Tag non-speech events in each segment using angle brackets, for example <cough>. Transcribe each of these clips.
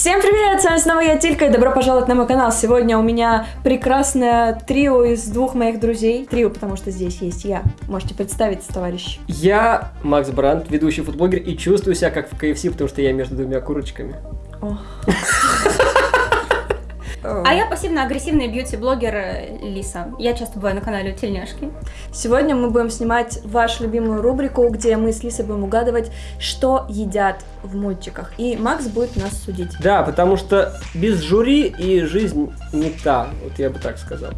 Всем привет, с вами снова я Тилька, и добро пожаловать на мой канал. Сегодня у меня прекрасное трио из двух моих друзей. Трио, потому что здесь есть я. Можете представиться, товарищ. Я Макс Брандт, ведущий футблогер, и чувствую себя как в KFC, потому что я между двумя курочками. <laughs> А я пассивно-агрессивный бьюти-блогер э, Лиса. Я часто бываю на канале у Тельняшки. Сегодня мы будем снимать вашу любимую рубрику, где мы с Лисой будем угадывать, что едят в мультиках. И Макс будет нас судить. Да, потому что без жюри и жизнь не та, вот я бы так сказал.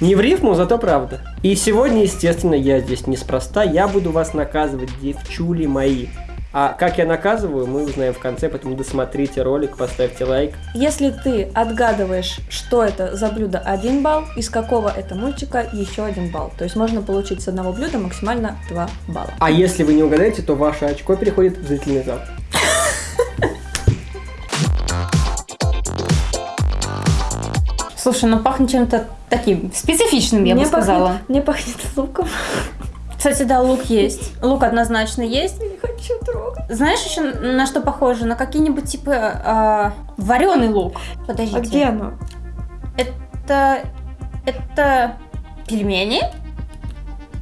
Не в рифму, зато правда. И сегодня, естественно, я здесь неспроста, я буду вас наказывать, девчули мои. А как я наказываю, мы узнаем в конце, поэтому досмотрите ролик, поставьте лайк. Если ты отгадываешь, что это за блюдо, один балл, из какого это мультика, еще один балл. То есть можно получить с одного блюда максимально 2 балла. А если вы не угадаете, то ваше очко переходит в зрительный зал. <laughs> Слушай, ну пахнет чем-то таким специфичным, я мне бы сказала. Пахнет, мне пахнет луком. Кстати, да, лук есть. Лук однозначно есть. Не хочу трогать. Знаешь еще на что похоже? На какие-нибудь типа э, вареный лук. Подождите. А где оно? Это... Это пельмени?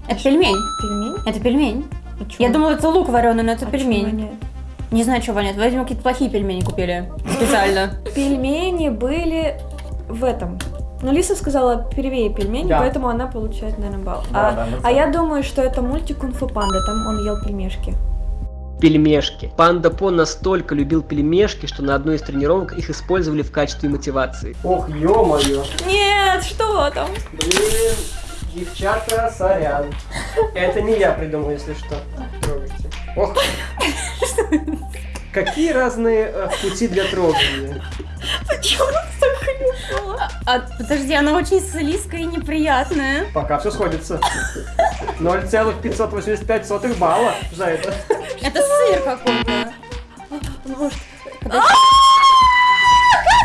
Это пельмень. Пельмень? Это пельмень. А? Я думала, это лук вареный, но это А пельмень. Не знаю, что воняет. Видимо, какие-то плохие пельмени купили. Специально. <laughs> Пельмени были в этом. Ну, Лиса сказала первее пельмени, Да. поэтому она получает, наверное, балл. Да, а, да, мы а я думаю, что это мультик Кунг-фу Панда, там он ел пельмешки. Пельмешки. Панда По настолько любил пельмешки, что на одной из тренировок их использовали в качестве мотивации. Ох, ё-моё. Нет, что там? Блин, девчата, сорян. Это не я придумал, если что. Трогайте. Ох. Какие разные э, пути для трогания. Почему так хлюпала? А, подожди, она очень слизкая и неприятная. Пока все сходится. 0,585 сотых балла за это. Это сыр какой-то. Может, Что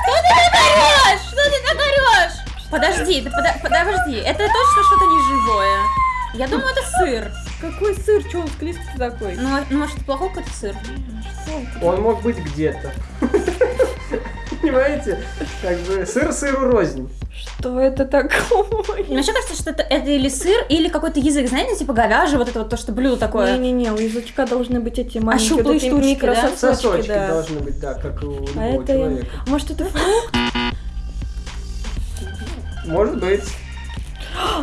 ты так орешь? Что ты орешь? Подожди, подо- подожди, это точно что-то неживое. Я думаю, это сыр. какой сыр? Че он склизкий такой? Ну, а- ну, может, это плохой какой-то сыр? Он мог быть где-то. <laughs> Понимаете? Как бы сыр сыру рознь. Что это такое? Мне вообще кажется, что это, это или сыр, или какой-то язык, знаете, типа говяжий, вот это вот то, что блюдо такое. Не-не-не, у язычка должны быть эти маленькие щуплые вот эти штучки, да? микрососочки, Сосочки да. должны быть, да, как у любого А это, я- человека. может, это фрукт? Может быть.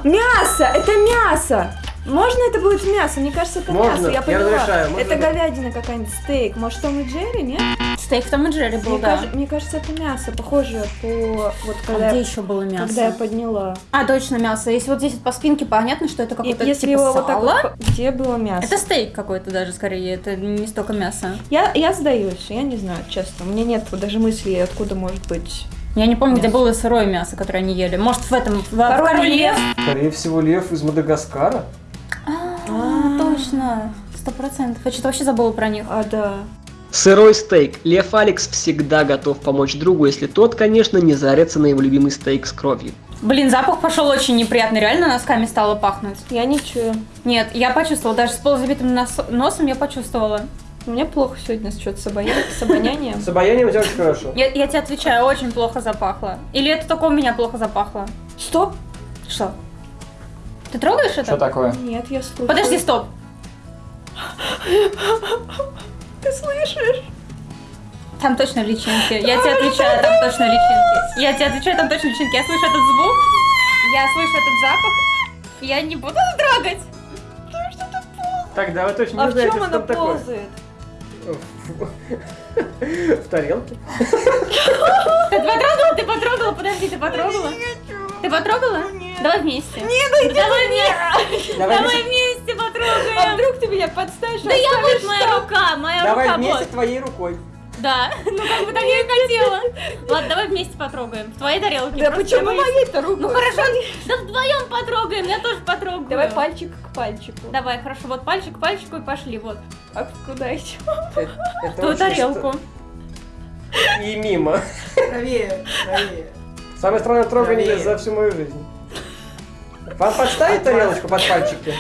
Мясо! Это мясо! Можно это будет мясо? Мне кажется, это Можно, мясо. Я я поняла. разрешаю, можно это быть. говядина какая-нибудь, стейк. Может, Том и Джерри, нет? Стейк в Том и Джерри был, мне, да. кажется, мне кажется, это мясо, похоже по... Вот А когда, где я- еще было мясо? когда я подняла. А, точно, мясо. Если вот здесь вот по спинке понятно, что это какое-то если типа его вот так сало. вот... Где было мясо? Это стейк какой-то даже скорее, это не столько мяса. Я, я сдаюсь, я не знаю, честно. У меня нет даже мысли, откуда может быть... Я не помню, где Мясо. было сырое мясо, которое они ели. Может, в этом, в, Король Король лев? Скорее всего, лев из Мадагаскара. А, точно. Сто процентов. Я что-то вообще забыла про них. А, да. Сырой стейк. Лев Алекс всегда готов помочь другу, если тот, конечно, не зарится на его любимый стейк с кровью. Блин, запах пошел очень неприятный. Реально носками стало пахнуть. Я не чую. Нет, я почувствовала. Даже с полузабитым нос- носом я почувствовала. У меня плохо сегодня с что-то с, обоня- с обонянием. С обаянием у тебя очень хорошо. Я, я тебе отвечаю, очень плохо запахло. Или это только у меня плохо запахло? Стоп! Что? Ты трогаешь это? Что такое? Нет, я слушаю. Подожди, стоп. <laughs> Ты слышишь? Там точно личинки. Я тебе отвечаю, там точно личинки. Я тебе отвечаю, там точно личинки. Я слышу этот звук, я слышу этот запах. Я не буду трогать. Тогда вы точно А не в знаете, чем что она там такое. ползает? <laughs> В тарелке. <laughs> Ты потрогала? Ты потрогала? Подожди, ты потрогала? Ты потрогала? Давай вместе. Нет, давай вместе. Давай, Давай вместе- вместе А вдруг ты меня подставишь? Да я вот моя рука, моя давай рука вместе вот. твоей рукой. Да, <laughs> ну как бы так я и хотела. Ладно, давай вместе потрогаем. В твоей тарелке. Да почему давай- моей-то рукой? Ну хорошо, да вдвоем потрогаем, я тоже потрогаю. Давай пальчик к пальчику. Давай, хорошо, вот пальчик к пальчику и пошли, вот. А куда еще? <laughs> Очень тарелку. И мимо. Правее, правее. Самое странное трогание за всю мою жизнь. Вам подставить тарелочку под пальчики?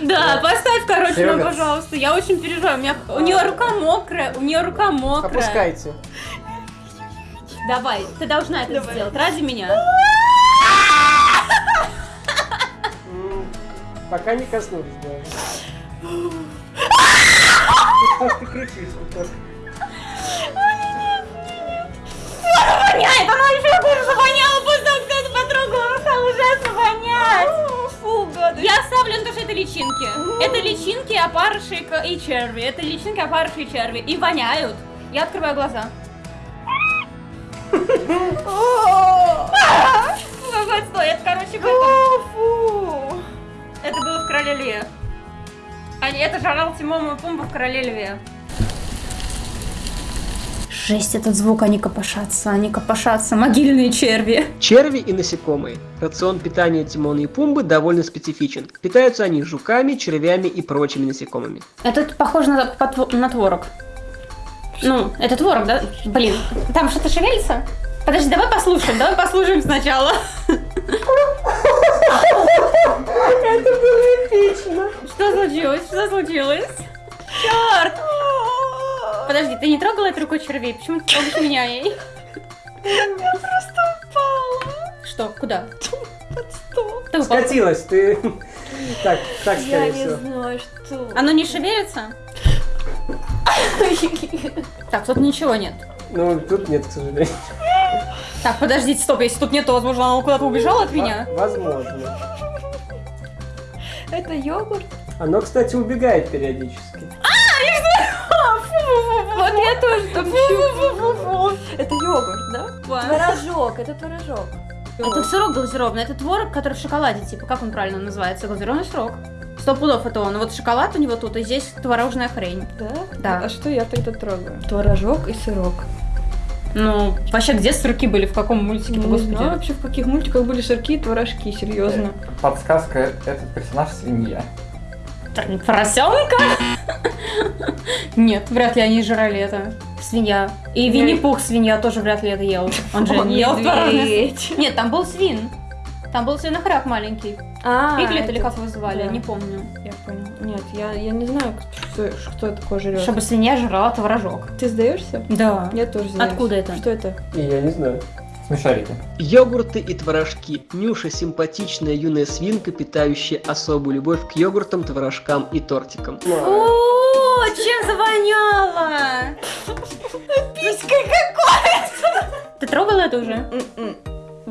Да, поставь, короче, Серега. ну, пожалуйста. Я очень переживаю. У, меня... у нее рука мокрая, у нее рука мокрая. Опускайте. Давай, ты должна это Давай. сделать ради меня. Пока не коснулись, да. Что ж ты кричишь? так? Воняет, она еще хуже завоняла, после того, как кто-то потрогал, стало ужасно это личинки. Это личинки, опарыши к- и черви. Это личинки, опарыши и черви. И воняют. Я открываю глаза. Какой отстой. Это, короче. Это было в Короле Льве. Это жрал Тимон и Пумба в Короле Льве. Жесть, этот звук, они копошатся, они копошатся, могильные черви. Черви и насекомые. Рацион питания Тимона и Пумбы довольно специфичен. Питаются они жуками, червями и прочими насекомыми. Это похоже на, на творог. Ну, это творог, да? Блин, там что-то шевелится? Подожди, давай послушаем, давай послушаем сначала. Это было эпично. Что случилось? Что случилось? Черт! Подожди, ты не трогала этой рукой червей? Почему ты трогаешь меня ей? Я просто упала. Что? Куда? Под стол. Ты упала? Скатилась ты. Так, так, Я скорее не всего. знаю, что. Оно не шевелится? Так, тут ничего нет. Ну, тут нет, к сожалению. Так, подождите, стоп, если тут нет, то, возможно, оно куда-то убежало от меня. Во- Возможно. Это йогурт? Оно, кстати, убегает периодически. Вот я тоже там щупаю. Это йогурт, да? Творожок, это творожок. Это сырок глазированный, это творог, который в шоколаде, типа, как он правильно называется? Глазированный сырок. Сто пудов это он. Вот шоколад у него тут, и здесь творожная хрень. Да? Да. А что я тогда трогаю? Творожок и сырок. Ну, вообще, где сырки были, в каком мультике, Не господи? знаю вообще, в каких мультиках были сырки и творожки, серьезно. Подсказка, этот персонаж свинья. Поросенка? Нет, вряд ли они жрали это. Свинья. И Винни-Пух свинья тоже вряд ли это ел. Он же <laughs> не ел творожный. Нет, там был свин. Там был свинохряк маленький. А, Пиглет или как его звали, не помню. Я понял. Нет, я, я не знаю, кто, кто такое жрет. Чтобы свинья жрала творожок. Ты сдаешься? Да. Я тоже сдаюсь. Откуда это? Что это? И я не знаю. Смешарики. Йогурты и творожки. Нюша – симпатичная юная свинка, питающая особую любовь к йогуртам, творожкам и тортикам. О, чем завоняло? Писька какой! Ты трогала это уже? М-м.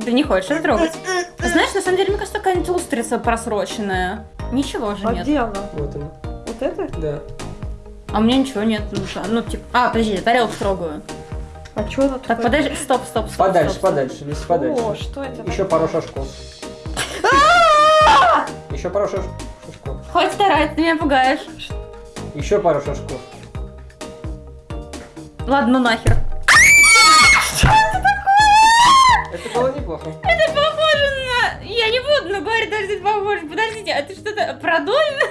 Ты не хочешь это трогать? Знаешь, на самом деле, мне кажется, какая-нибудь устрица просроченная. Ничего же А нет. она? Вот оно. Вот это? Да. А у меня ничего нет. Ну, ну, типа... А, подожди, я тарелку трогаю. А что она Так, подожди, стоп, стоп, стоп. Подальше, стоп, стоп. подальше, лезь О, подальше. что это? Еще пару шажков. Еще пару шаж- шажков. Хоть старайся, ты меня пугаешь. Еще пару шажков. Ладно, ну нахер. Это было неплохо. Это похоже на... Я не буду, но говорить, даже это похоже. Подождите, а ты что-то продольно?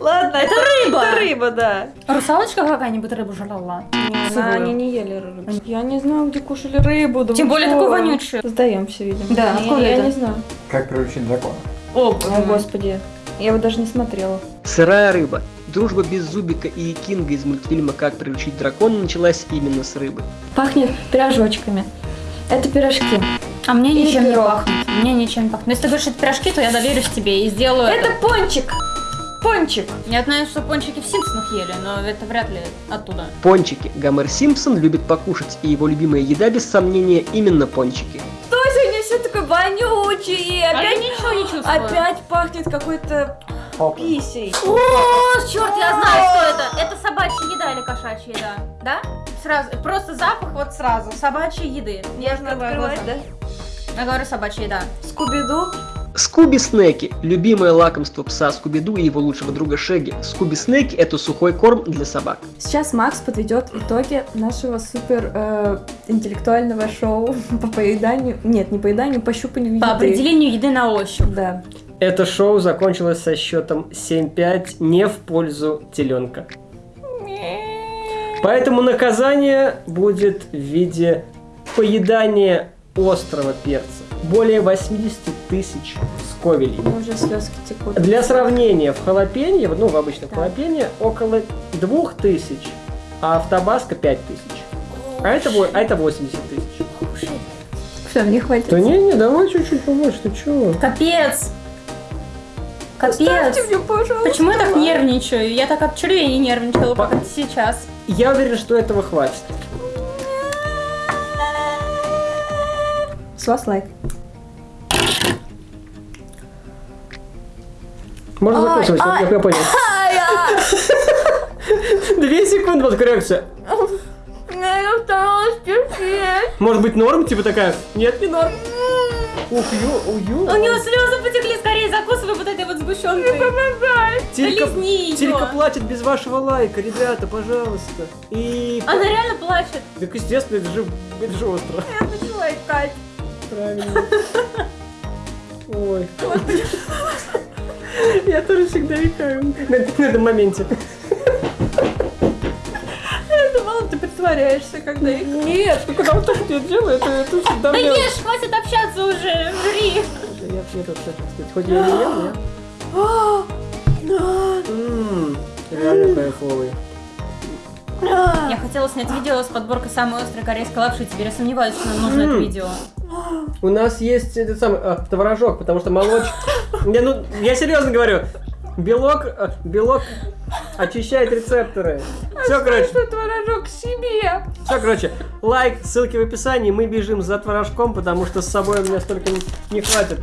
Ладно, Это рыба. Это рыба, да. Русалочка какая-нибудь рыбу жрала? Не, Сырую. она- они не ели рыбу. Я не знаю, где кушали рыбу. да Тем более такую вонючую. Сдаемся, видимо. Да, я, откуда я это? не знаю. Как приручить дракона. О, О, господи. Я его даже не смотрела. Сырая рыба. Дружба без Зубика и Кинга из мультфильма «Как приручить дракона» началась именно с рыбы. Пахнет пирожочками. Это пирожки. А мне Или ничем не пирог. пахнет. Мне ничем не пахнет. Но если ты говоришь, что это пирожки, то я доверюсь тебе и сделаю это. Это пончик. Пончик. Я знаю, что пончики в Симпсонах ели, но это вряд ли оттуда. Пончики. Гомер Симпсон любит покушать, и его любимая еда, без сомнения, именно пончики. Что сегодня все такое вонючее? А я Опять, ничего не чувствую. опять пахнет какой-то Хоп. писей. О, черт, я знаю, что это. Это собачья еда или кошачья еда, да? Сразу, просто запах вот сразу, собачьей еды. Я открываю открывать, да? Я говорю собачья еда. Скуби-ду. Скуби-снеки – любимое лакомство пса Скуби-Ду и его лучшего друга Шеги. Скуби-снеки – это сухой корм для собак. Сейчас Макс подведет итоги нашего супер э, интеллектуального шоу <laughs> по поеданию. Нет, не поеданию, по щупанию По еды. определению еды на ощупь. Да. Это шоу закончилось со счетом 7-5 не в пользу теленка. Поэтому наказание будет в виде поедания острого перца. Более 80 тысяч сковелей. Уже слезки текут. Для сравнения, в халапенье, ну, в обычном Так. халапенье, около 2000, а в табаско 5000. А это, а это 80 тысяч. Все, не хватит. Да не, не, давай чуть-чуть побольше, ты чего? Капец. Капец. Оставьте мне, пожалуйста. Почему я так нервничаю? Я так от червей не нервничала, По- как сейчас. Я уверен, что этого хватит. С вас лайк. Можно закусывать, я- я понял. <laughs> <laughs> Две секунды, вот коррекция. Я старалась терпеть. Может быть норм, типа такая? Нет, не норм. Ух, ю, ую. У него слезы потекли, скорее закусывай вот этой вот сгущенкой. Тилька, Лизни её. Тилька плачет без вашего лайка, ребята, пожалуйста. И... Она реально плачет. Так естественно, это же, это же остро. Я хочу лайкать. Правильно. <laughs> Ой. Я тоже всегда икаю на, этом моменте. Я думала, ты притворяешься, когда их... Нет, ну когда вот так я делаю, это, это всегда Да ешь, хватит общаться уже, жри. Я, я тут сказать, хоть я не ем, я... Ммм, реально кайфовый. Я хотела снять видео с подборкой самой острой корейской лапши, теперь я сомневаюсь, что нам нужно это видео. У нас есть этот самый а, творожок, потому что молоч... Не, ну, я серьезно говорю. Белок, а, белок очищает рецепторы. Все, короче, Что творожок себе? все, короче, лайк, ссылки в описании. Мы бежим за творожком, потому что с собой у меня столько не, не хватит.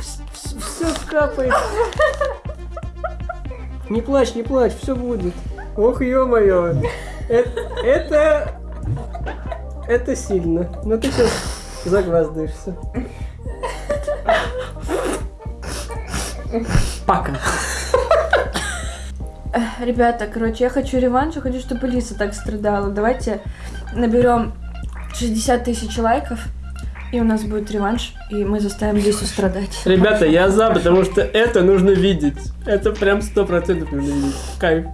Все капает. Не плачь, не плачь, все будет. Ох, ё-моё. Э- Это... Это сильно. Но ты сейчас загваздаешься. Пока. Ребята, короче, я хочу реванш, я хочу, чтобы Лиса так страдала. Давайте наберем 60 тысяч лайков, и у нас будет реванш, и мы заставим Лису страдать. Ребята, я за, потому что это нужно видеть. Это прям сто процентов нужно видеть. Кайф.